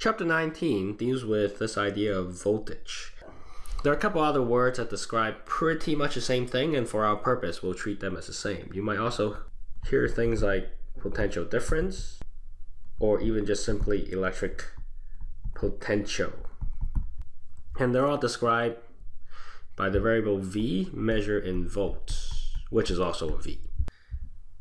Chapter 19 deals with this idea of voltage. There are a couple other words that describe pretty much the same thing, and for our purpose, we'll treat them as the same. You might also hear things like potential difference, or even just simply electric potential. And they're all described by the variable V measured in volts, which is also a V.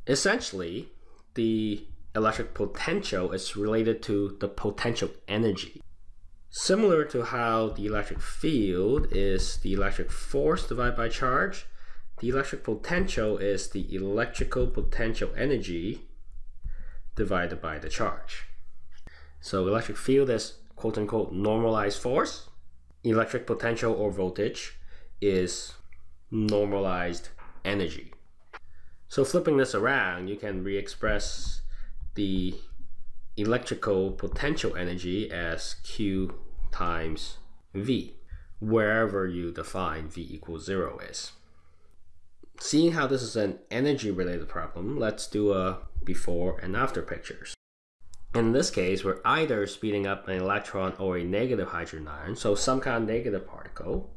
Essentially, the electric potential is related to the potential energy. Similar to how the electric field is the electric force divided by charge, the electric potential is the electrical potential energy divided by the charge. So electric field is quote unquote normalized force. Electric potential or voltage is normalized energy. So flipping this around, you can re-express the electrical potential energy as Q times V, wherever you define V equals zero is. Seeing how this is an energy related problem, let's do a before and after pictures. In this case, we're either speeding up an electron or a negative hydrogen ion, so some kind of negative particle,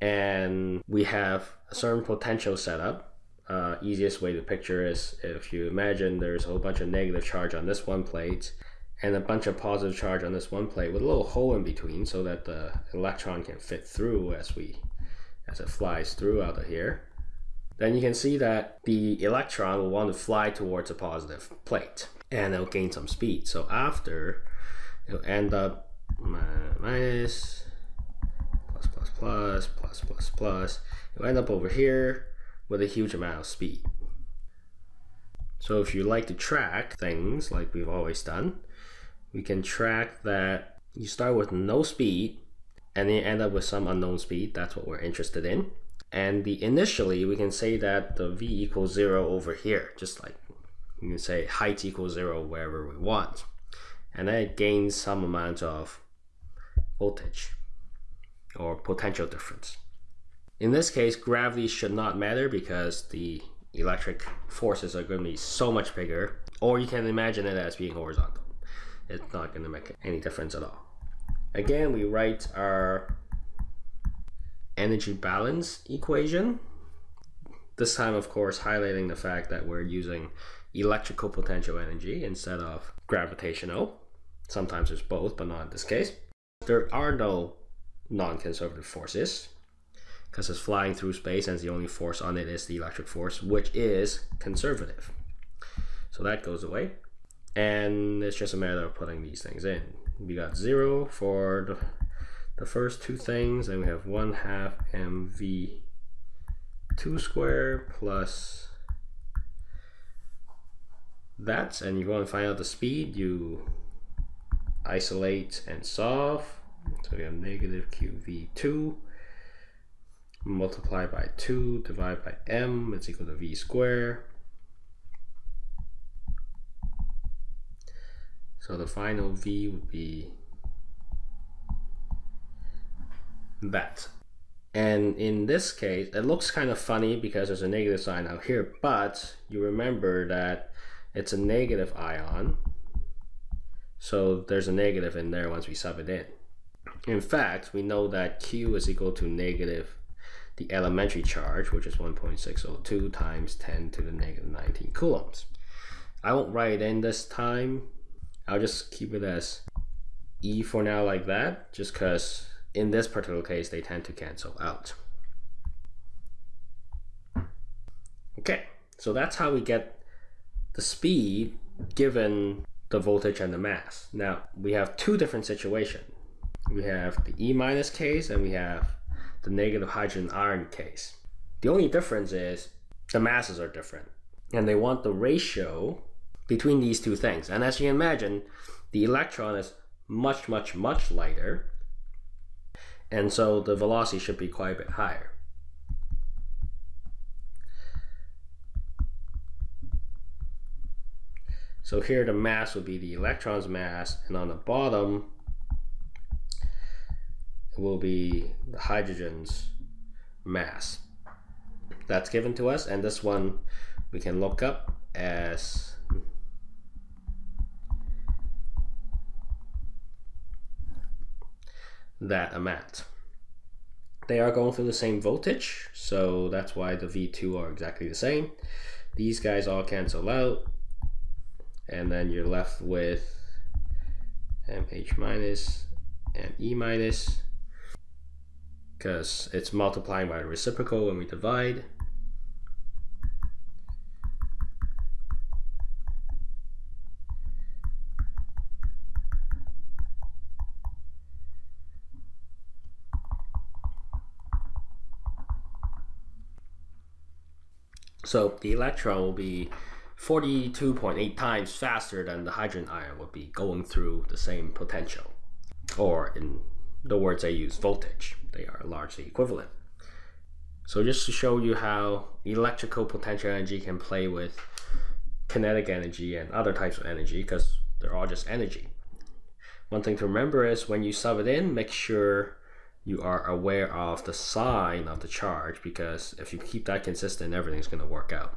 and we have a certain potential setup uh, easiest way to picture is if you imagine there's a whole bunch of negative charge on this one plate and a bunch of positive charge on this one plate with a little hole in between so that the electron can fit through as we as it flies through out of here then you can see that the electron will want to fly towards a positive plate and it'll gain some speed. So after it'll end up minus plus plus plus plus plus plus. It'll end up over here with a huge amount of speed. So if you like to track things like we've always done, we can track that you start with no speed and then end up with some unknown speed. That's what we're interested in. And the initially, we can say that the v equals zero over here, just like you can say height equals zero wherever we want. And then it gains some amount of voltage or potential difference. In this case, gravity should not matter because the electric forces are going to be so much bigger, or you can imagine it as being horizontal. It's not going to make any difference at all. Again, we write our energy balance equation. This time, of course, highlighting the fact that we're using electrical potential energy instead of gravitational. Sometimes it's both, but not in this case. There are no non-conservative forces because it's flying through space and the only force on it is the electric force, which is conservative. So that goes away. And it's just a matter of putting these things in. We got zero for the, the first two things, and we have one half mv 2 square plus that. And you want to find out the speed, you isolate and solve. So we have negative qv2 multiply by 2, divide by m, it's equal to v squared. So the final v would be that. And in this case, it looks kind of funny because there's a negative sign out here, but you remember that it's a negative ion. So there's a negative in there once we sub it in. In fact, we know that Q is equal to negative the elementary charge, which is 1.602 times 10 to the negative 19 coulombs. I won't write it in this time. I'll just keep it as E for now like that, just because in this particular case, they tend to cancel out. Okay, so that's how we get the speed given the voltage and the mass. Now, we have two different situations. We have the E minus case and we have the negative hydrogen ion case. The only difference is the masses are different and they want the ratio between these two things. And as you can imagine, the electron is much, much, much lighter. And so the velocity should be quite a bit higher. So here the mass would be the electron's mass, and on the bottom will be the hydrogen's mass. That's given to us, and this one we can look up as that amount. They are going through the same voltage, so that's why the V2 are exactly the same. These guys all cancel out, and then you're left with MH minus and E minus because it's multiplying by the reciprocal when we divide. So the electron will be 42.8 times faster than the hydrogen ion would be going through the same potential. Or in the words I use, voltage. They are largely equivalent. So just to show you how electrical potential energy can play with kinetic energy and other types of energy because they're all just energy. One thing to remember is when you sub it in, make sure you are aware of the sign of the charge because if you keep that consistent, everything's going to work out.